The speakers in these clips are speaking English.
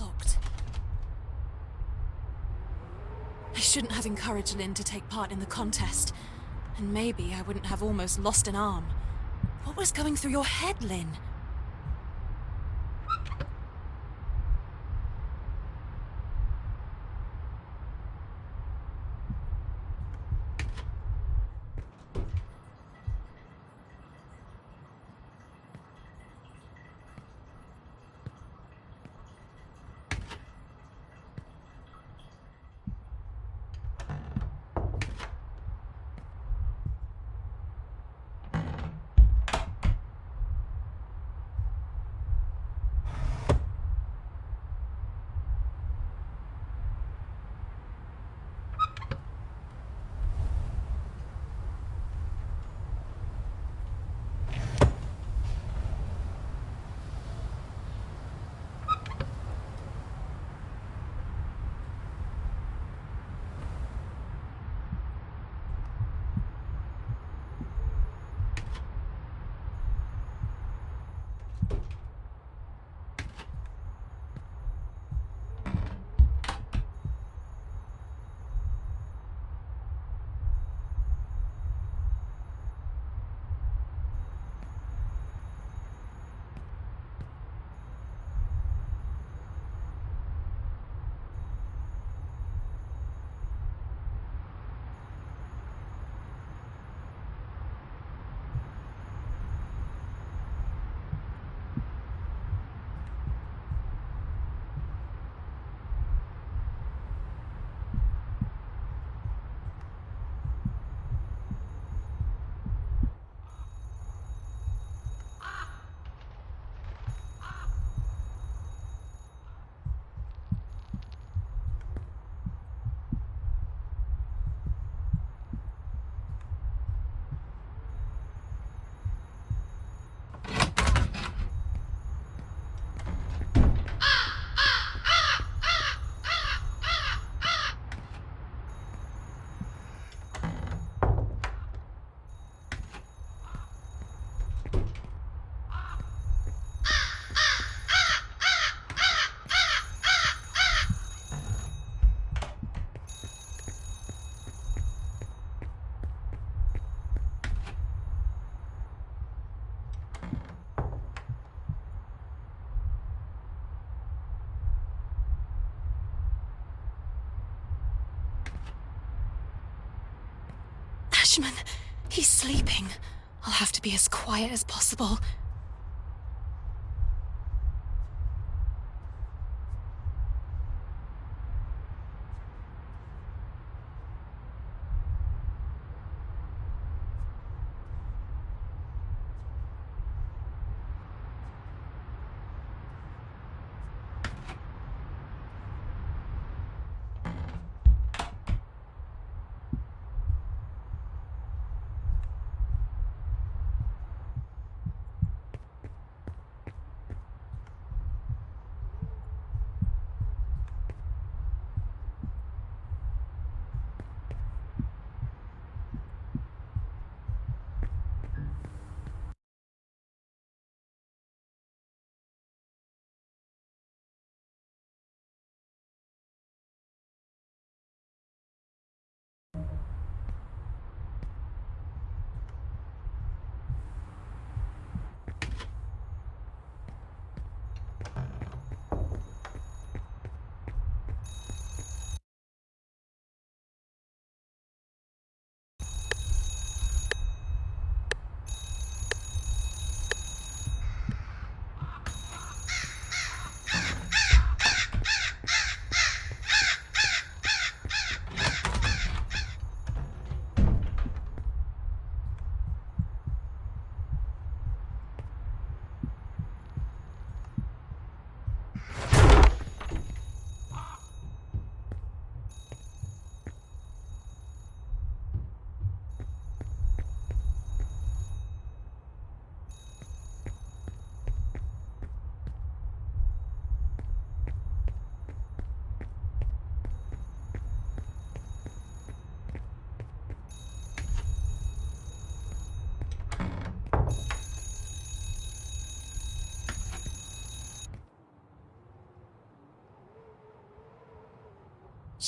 locked. I shouldn't have encouraged Lynn to take part in the contest. And maybe I wouldn't have almost lost an arm. What was going through your head, Lynn? He's sleeping. I'll have to be as quiet as possible.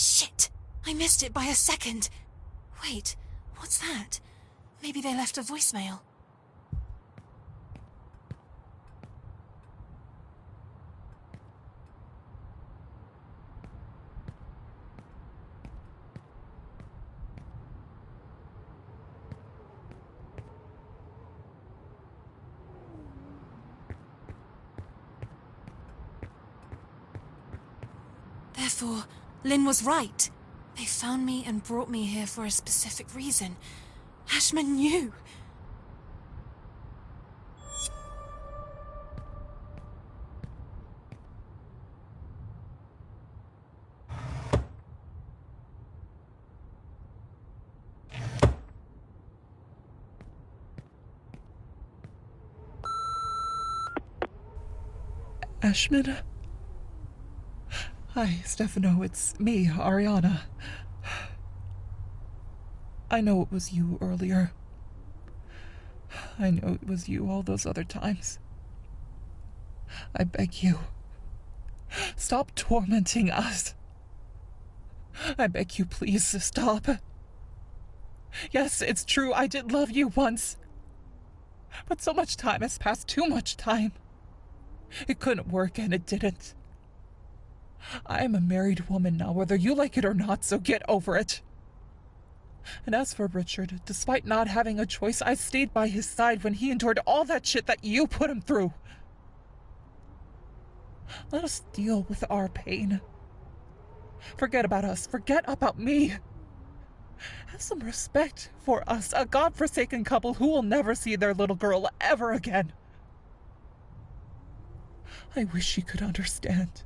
Shit! I missed it by a second. Wait, what's that? Maybe they left a voicemail. Lynn was right. They found me and brought me here for a specific reason. Ashmann knew. Ashmann? Hi, Stefano. It's me, Ariana. I know it was you earlier. I know it was you all those other times. I beg you, stop tormenting us. I beg you, please stop. Yes, it's true, I did love you once. But so much time has passed, too much time. It couldn't work, and it didn't. I am a married woman now, whether you like it or not, so get over it. And as for Richard, despite not having a choice, I stayed by his side when he endured all that shit that you put him through. Let us deal with our pain. Forget about us. Forget about me. Have some respect for us, a god-forsaken couple who will never see their little girl ever again. I wish she could understand.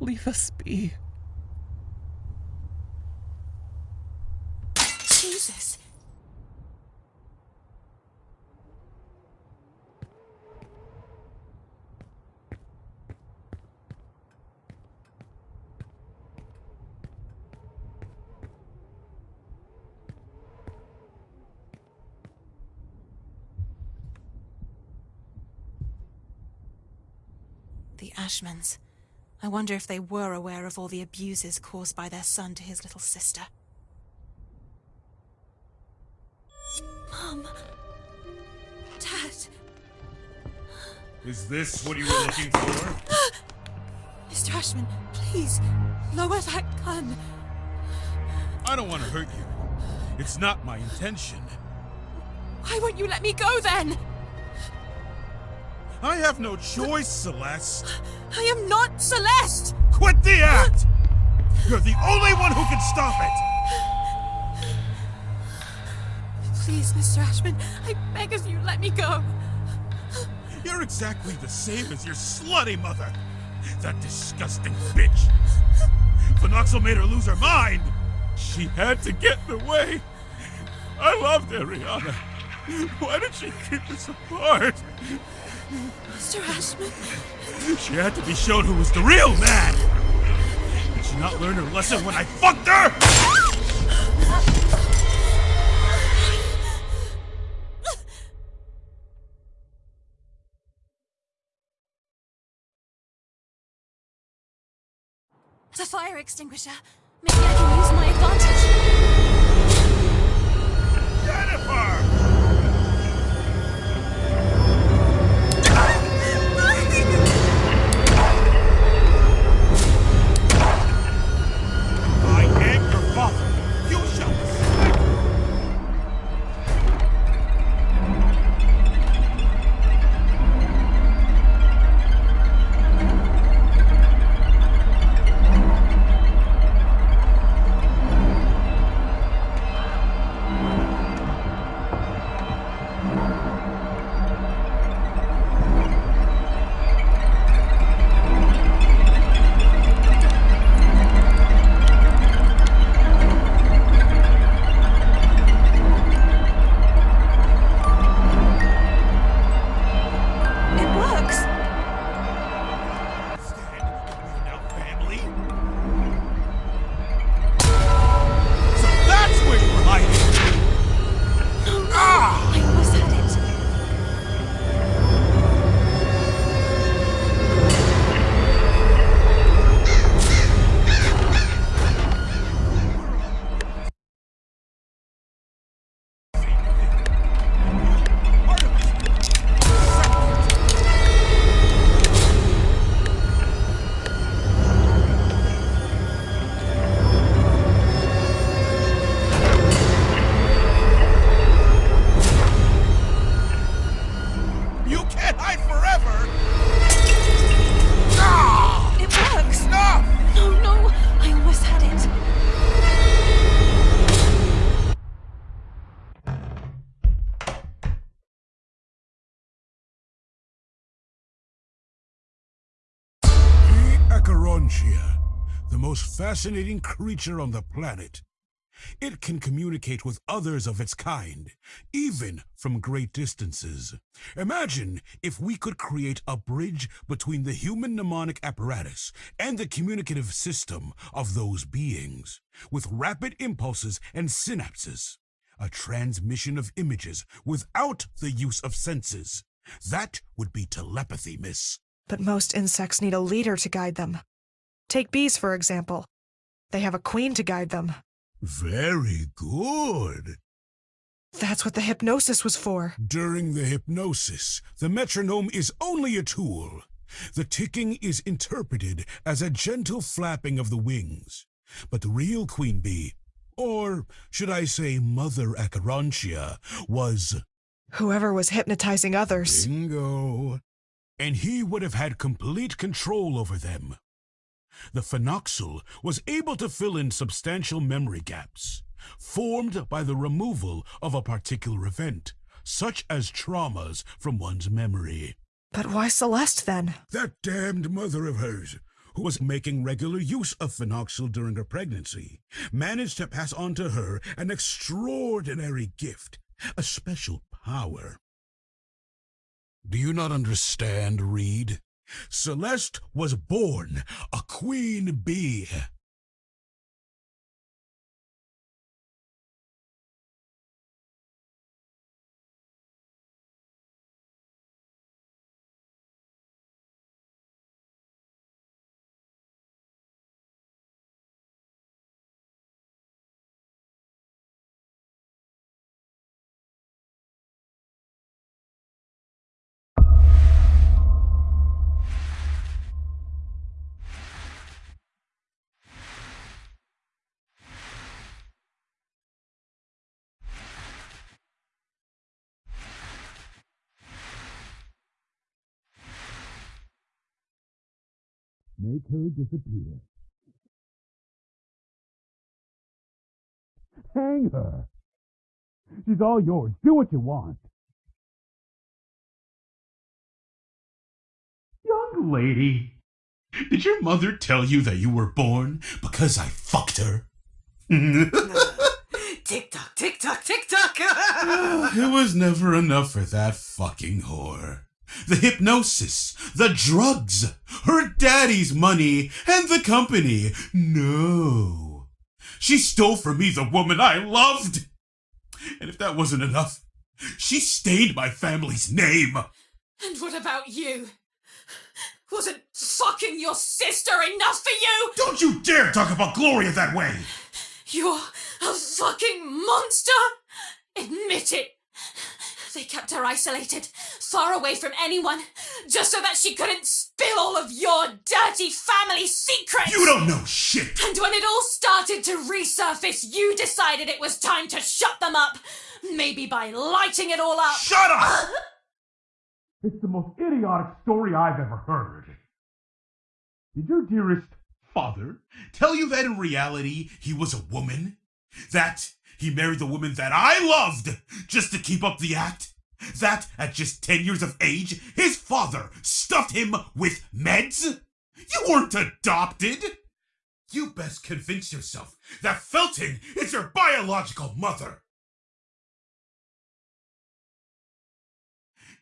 Leave us be. Jesus. The Ashmanns. I wonder if they were aware of all the abuses caused by their son to his little sister. Mom. Dad. Is this what you were looking for? Mr. Ashmann, please, lower that gun. I don't want to hurt you. It's not my intention. Why won't you let me go then? I have no choice, Celeste. I am not Celeste! Quit the act! You're the only one who can stop it! Please, Mr. Ashmann, I beg of you, let me go. You're exactly the same as your slutty mother. That disgusting bitch. Phenoxyl made her lose her mind. She had to get in the way. I loved Ariana. Why did she keep us apart? Mr. Ashmann. She had to be shown who was the real man! Did she not learn her lesson when I fucked her? The fire extinguisher. Maybe I can use my advantage. Most fascinating creature on the planet. It can communicate with others of its kind, even from great distances. Imagine if we could create a bridge between the human mnemonic apparatus and the communicative system of those beings, with rapid impulses and synapses. A transmission of images without the use of senses. That would be telepathy, miss. But most insects need a leader to guide them. Take bees, for example. They have a queen to guide them. Very good. That's what the hypnosis was for. During the hypnosis, the metronome is only a tool. The ticking is interpreted as a gentle flapping of the wings. But the real queen bee, or should I say Mother Acherontia, was Whoever was hypnotizing others. bingo. And he would have had complete control over them. The phenoxyl was able to fill in substantial memory gaps, formed by the removal of a particular event, such as traumas from one's memory. But why Celeste then? That damned mother of hers, who was making regular use of phenoxyl during her pregnancy, managed to pass on to her an extraordinary gift, a special power. Do you not understand, Reed? Celeste was born a queen bee. Make her disappear. Hang her. She's all yours. Do what you want. Young lady, did your mother tell you that you were born because I fucked her? Tick tock, tick tock, tick tock. it was never enough for that fucking whore. The hypnosis, the drugs, her daddy's money, and the company. No. She stole from me the woman I loved. And if that wasn't enough, she stained my family's name. And what about you? Wasn't fucking your sister enough for you? Don't you dare talk about Gloria that way! You're a fucking monster! Admit it! They kept her isolated, far away from anyone, just so that she couldn't spill all of your dirty family secrets! You don't know shit! And when it all started to resurface, you decided it was time to shut them up! Maybe by lighting it all up! Shut up! It's the most idiotic story I've ever heard. Did your dearest father tell you that in reality he was a woman? That he married the woman that I loved just to keep up the act? That at just 10 years of age, his father stuffed him with meds? You weren't adopted! You best convince yourself that Felton is your biological mother!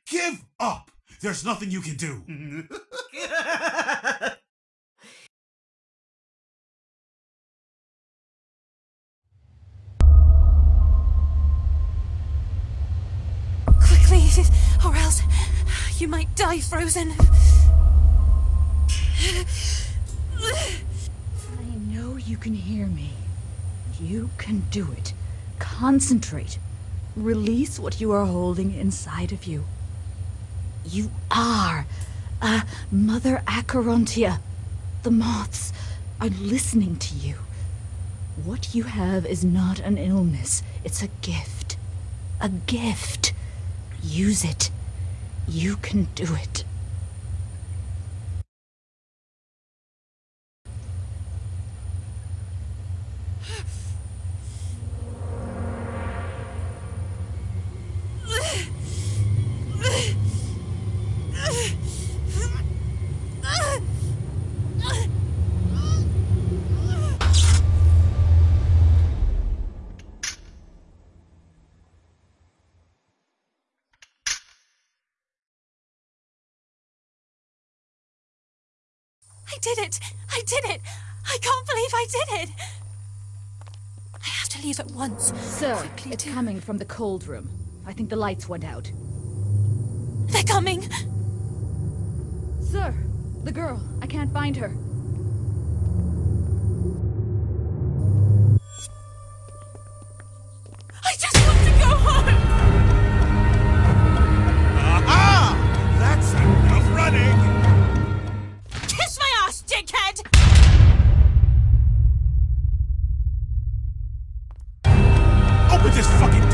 Give up! There's nothing you can do! Or else you might die frozen. I know you can hear me. You can do it. Concentrate. Release what you are holding inside of you. You are a Mother Acherontia. The moths are listening to you. What you have is not an illness, it's a gift. A gift. Use it. You can do it. I did it! I did it! I can't believe I did it! I have to leave at once. Sir, Quickly it's to- coming from the cold room. I think the lights went out. They're coming! Sir, the girl. I can't find her. This fucking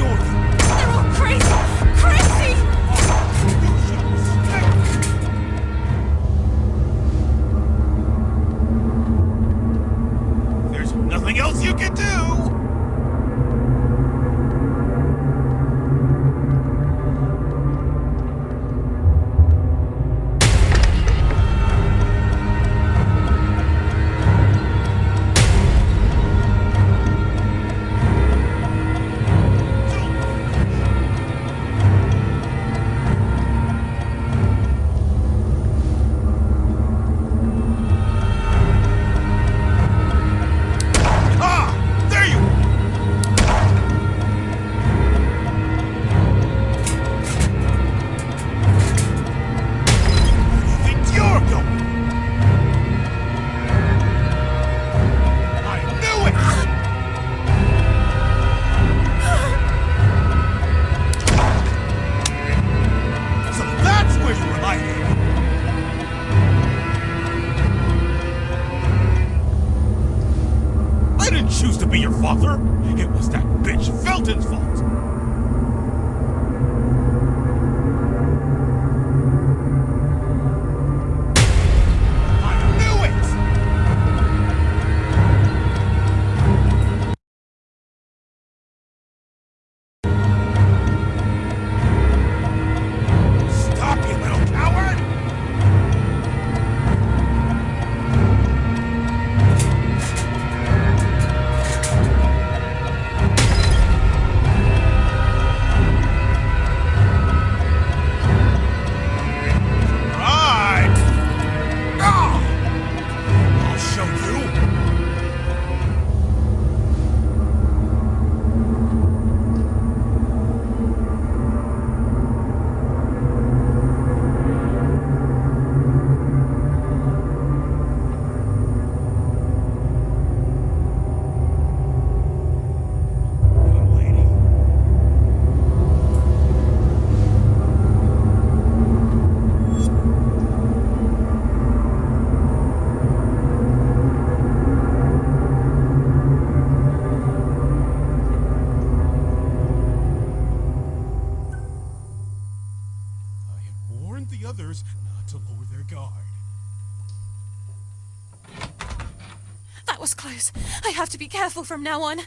to be careful from now on.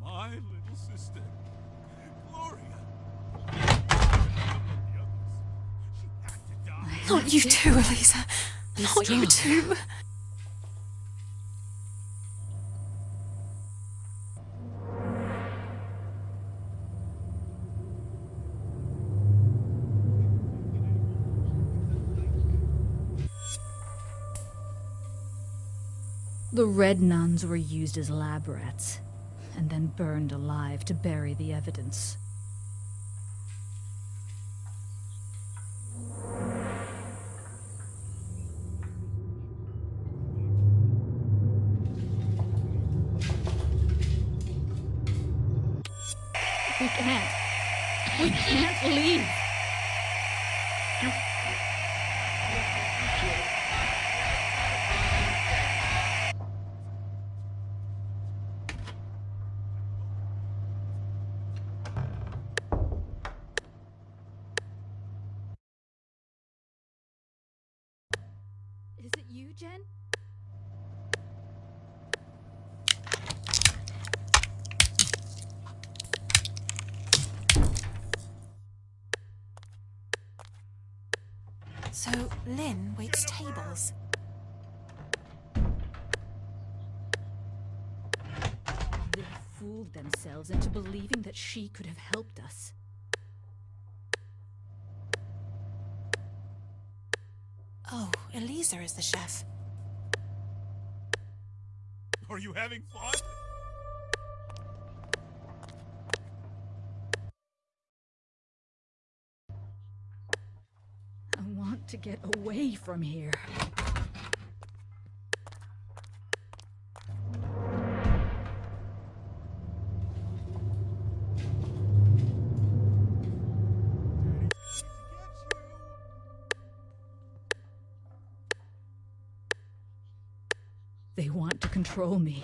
My little sister, Gloria. The others. She had to die. Not you too, Elisa. Not you too. The red nuns were used as lab rats, and then burned alive to bury the evidence. Jen? So Lynn waits tables. They fooled themselves into believing that she could have helped us. Elisa is the chef. Are you having fun? I want to get away from here. control me.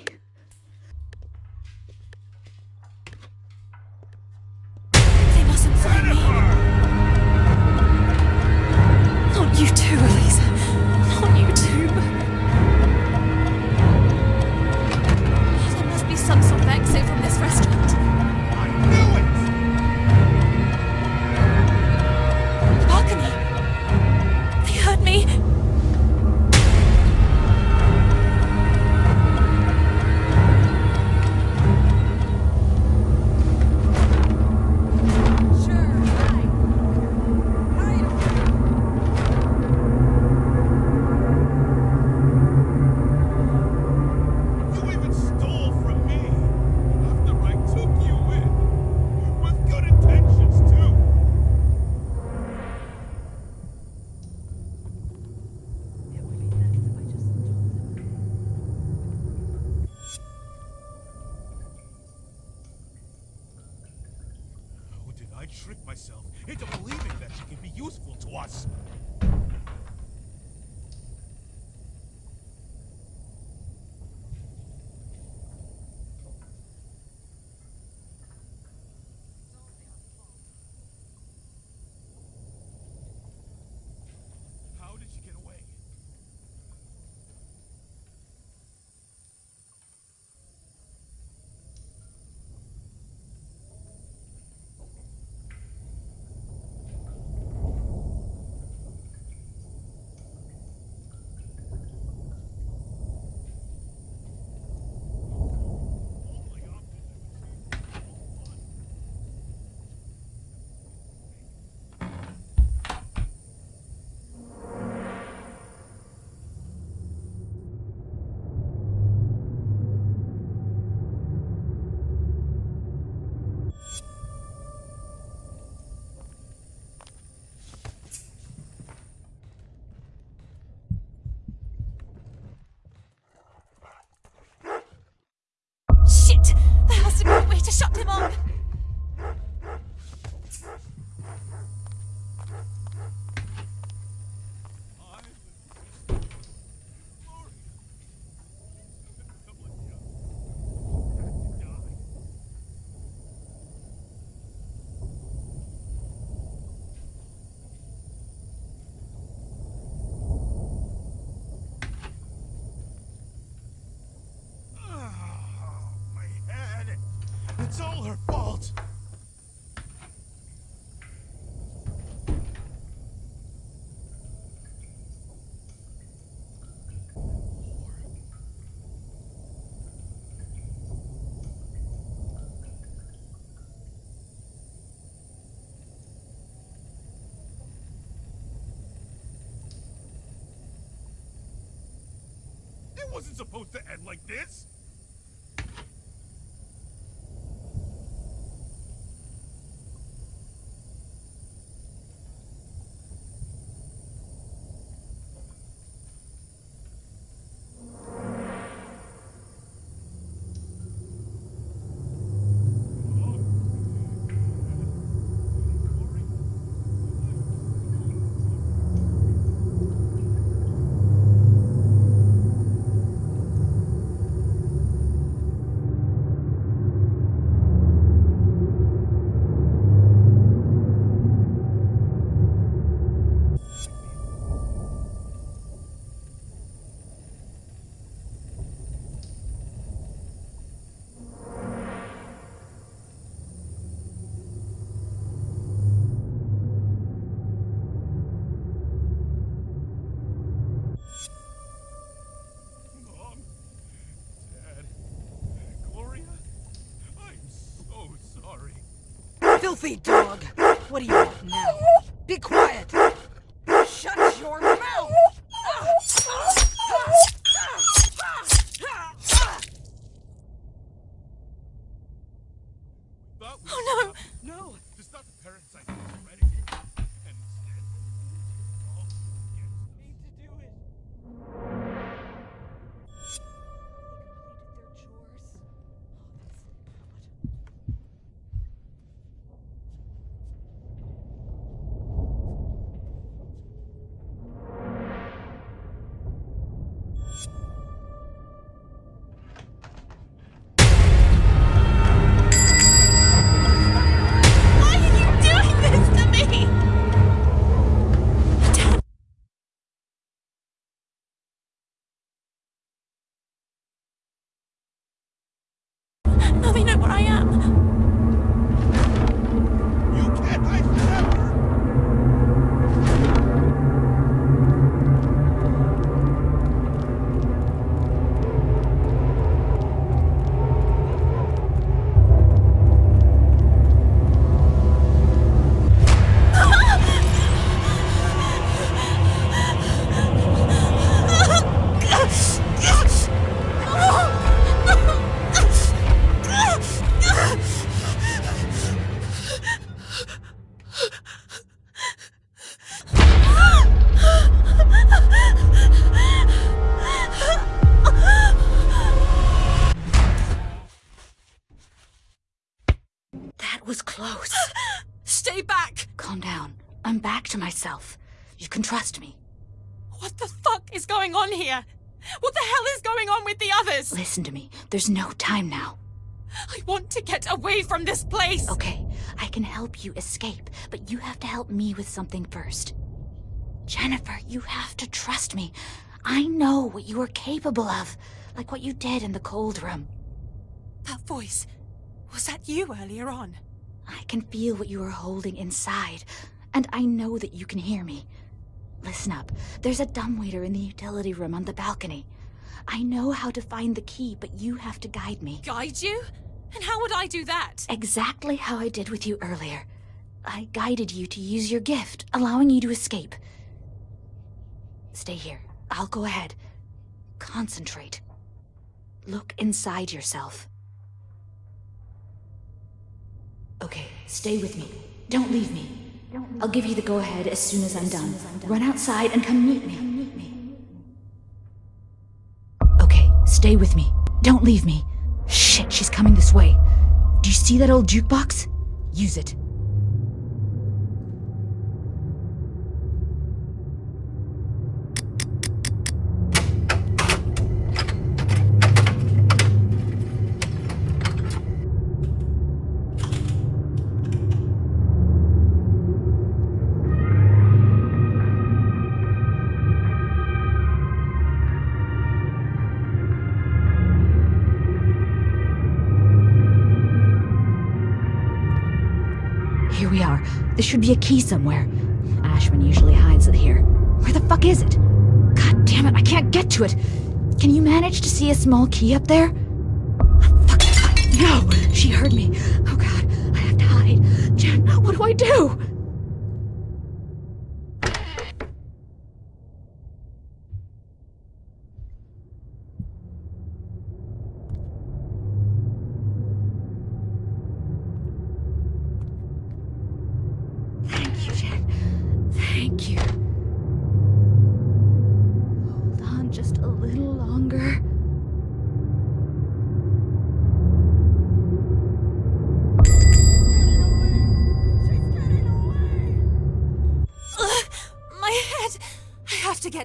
It wasn't supposed to end like this! Filthy dog! What do you want now? Be quiet! On here? What the hell is going on with the others? Listen to me. There's no time now. I want to get away from this place! Okay, I can help you escape, but you have to help me with something first. Jennifer, you have to trust me. I know what you are capable of, like what you did in the cold room. That voice. Was that you earlier on? I can feel what you are holding inside, and I know that you can hear me. Listen up. There's a dumbwaiter in the utility room on the balcony. I know how to find the key, but you have to guide me. Guide you? And how would I do that? Exactly how I did with you earlier. I guided you to use your gift, allowing you to escape. Stay here. I'll go ahead. Concentrate. Look inside yourself. Okay, stay with me. Don't leave me. I'll give you the go ahead as soon as I'm done. Run outside and come meet me. Okay, stay with me. Don't leave me. Shit, she's coming this way. Do you see that old jukebox? Use it. Key somewhere. Ashmann usually hides it here. Where the fuck is it? God damn it, I can't get to it. Can you manage to see a small key up there? Fuck. No! She heard me. Oh god, I have to hide. Jen, what do I do?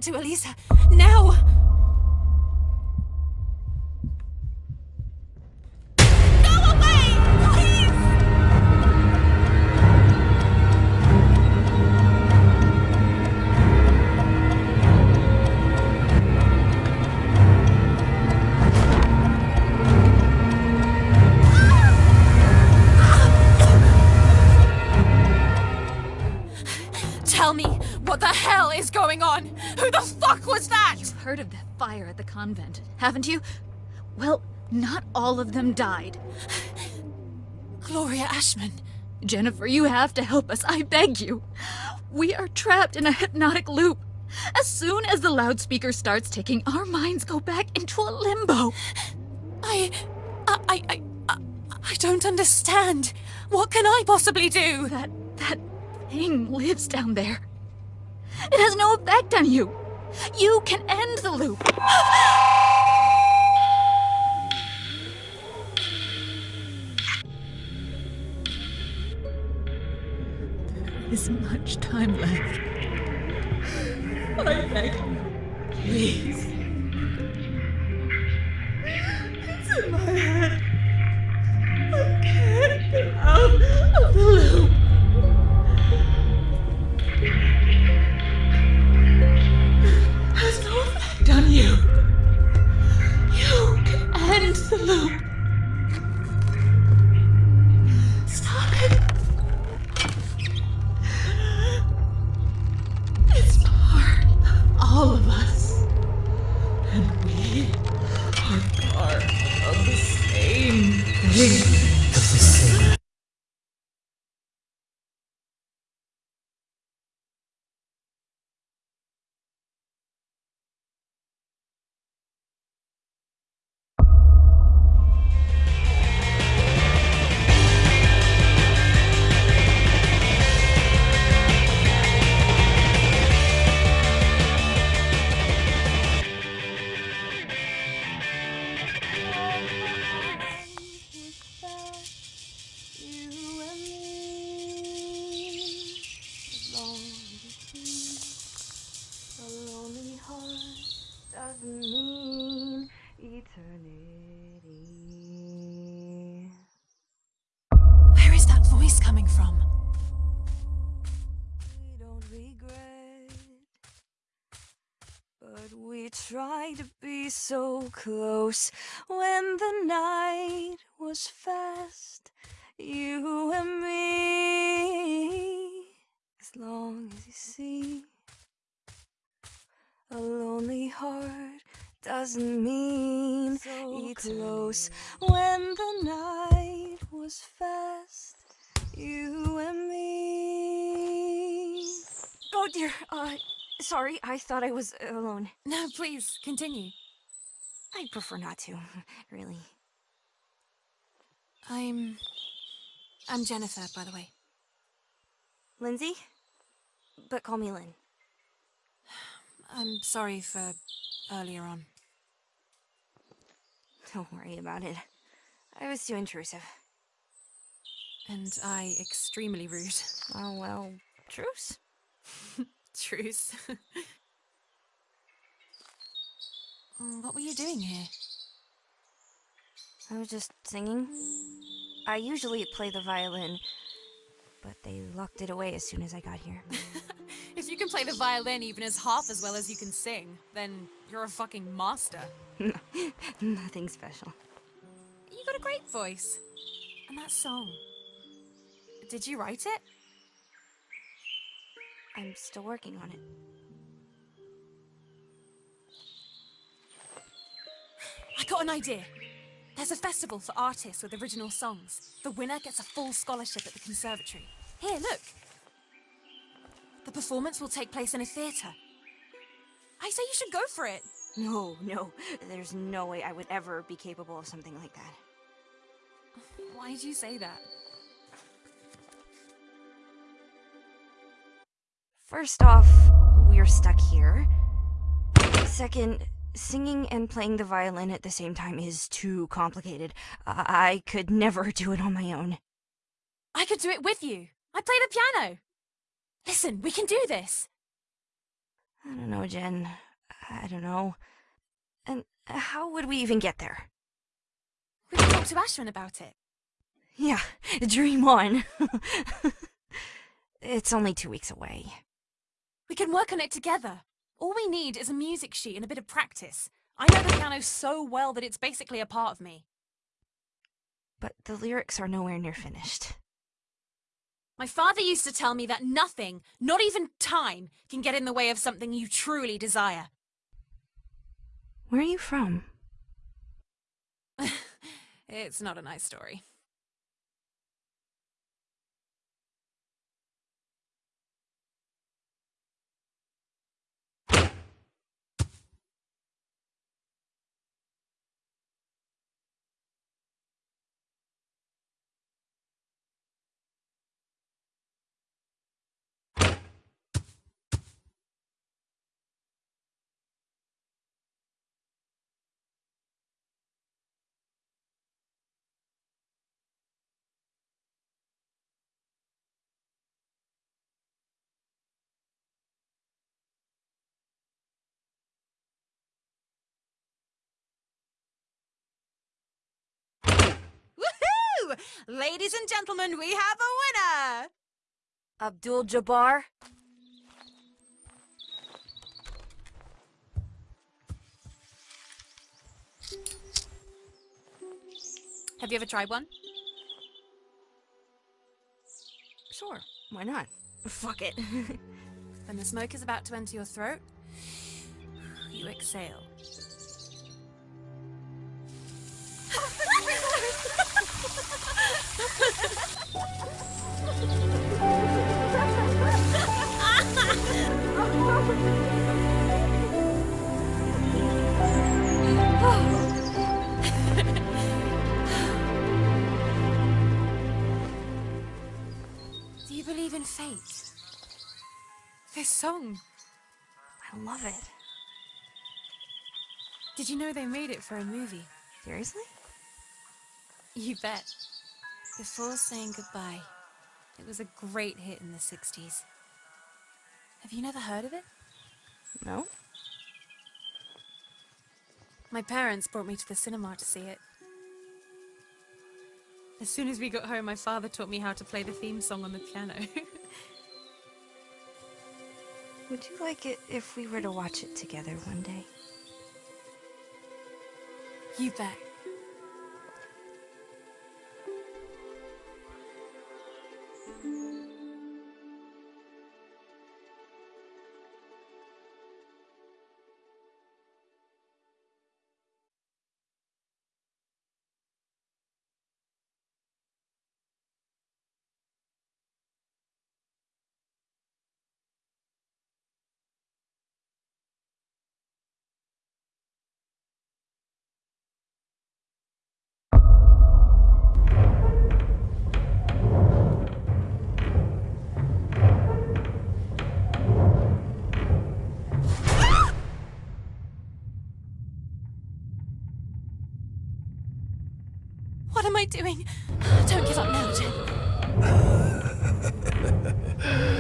To Elisa. Now! Convent, haven't you? Well, not all of them died. Gloria Ashmann. Jennifer, you have to help us. I beg you. We are trapped in a hypnotic loop. As soon as the loudspeaker starts ticking, our minds go back into a limbo. I. I. I. I, I don't understand. What can I possibly do? That that thing lives down there. It has no effect on you. You can end the loop. There isn't much time left. I beg you, please. Doesn't mean eternity. Where is that voice coming from? We don't regret, but we tried to be so close when the night was fast. You and me, as long as you see. A lonely heart doesn't mean so close when the night was fast. You and me. Oh dear. Uh, sorry. I thought I was alone. No, please, continue. I prefer not to, really. I'm. I'm Jennifer, by the way. Lindsay? But call me Lynn. I'm sorry for earlier on. Don't worry about it. I was too intrusive. And I extremely rude. Oh, well, truce. Truce. What were you doing here? I was just singing. I usually play the violin, but they locked it away as soon as I got here. If you can play the violin even as half as well as you can sing, then you're a fucking master. Nothing special. You got a great voice. And that song. Did you write it? I'm still working on it. I got an idea. There's a festival for artists with original songs. The winner gets a full scholarship at the conservatory. Here, look. The performance will take place in a theatre. I say you should go for it. No, no. There's no way I would ever be capable of something like that. Why did you say that? First off, we're stuck here. Second, singing and playing the violin at the same time is too complicated. I, I could never do it on my own. I could do it with you. I play the piano. Listen, we can do this. I don't know, Jen. I don't know. And how would we even get there? We can talk to Ashwin about it. Yeah, dream on. it's only two weeks away. We can work on it together. All we need is a music sheet and a bit of practice. I know the piano so well that it's basically a part of me. But the lyrics are nowhere near finished. My father used to tell me that nothing, not even time, can get in the way of something you truly desire. Where are you from? it's not a nice story. Ladies and gentlemen, we have a winner! Abdul Jabbar? Have you ever tried one? Sure, why not? Fuck it. When the smoke is about to enter your throat, you exhale. Song. I love it. Did you know they made it for a movie? Seriously? You bet. Before saying goodbye. It was a great hit in the 60s. Have you never heard of it? No? My parents brought me to the cinema to see it. As soon as we got home, my father taught me how to play the theme song on the piano. Would you like it if we were to watch it together one day? you bet. What am I doing? Don't give up now, Jen.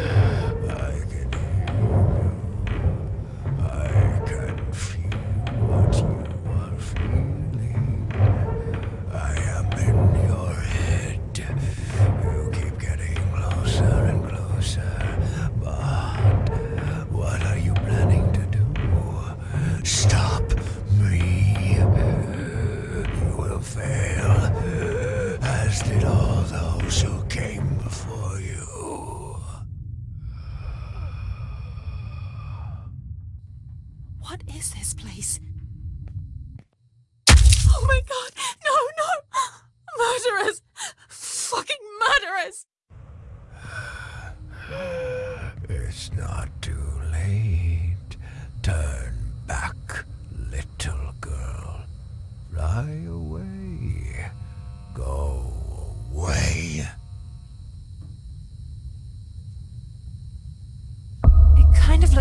What is this place? Oh my god! No, no! Murderers! Fucking murderers! It's not too late. Turn back, little girl. Fly away.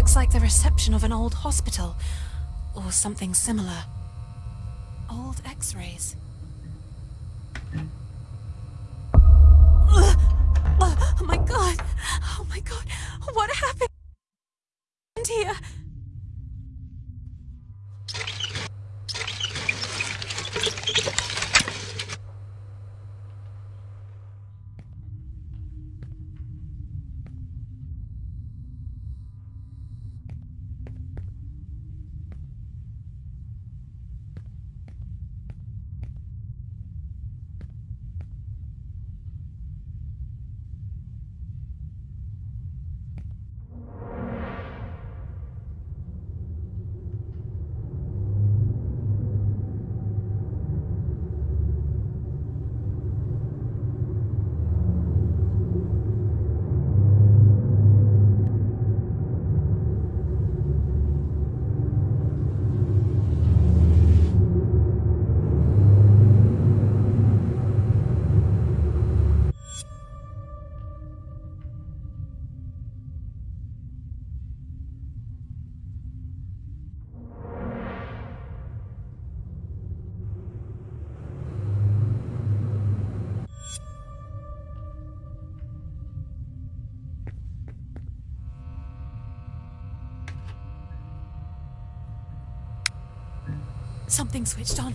Looks like the reception of an old hospital. Or something similar. Old x-rays. Oh my god! Oh my god! What happened here? Something switched on.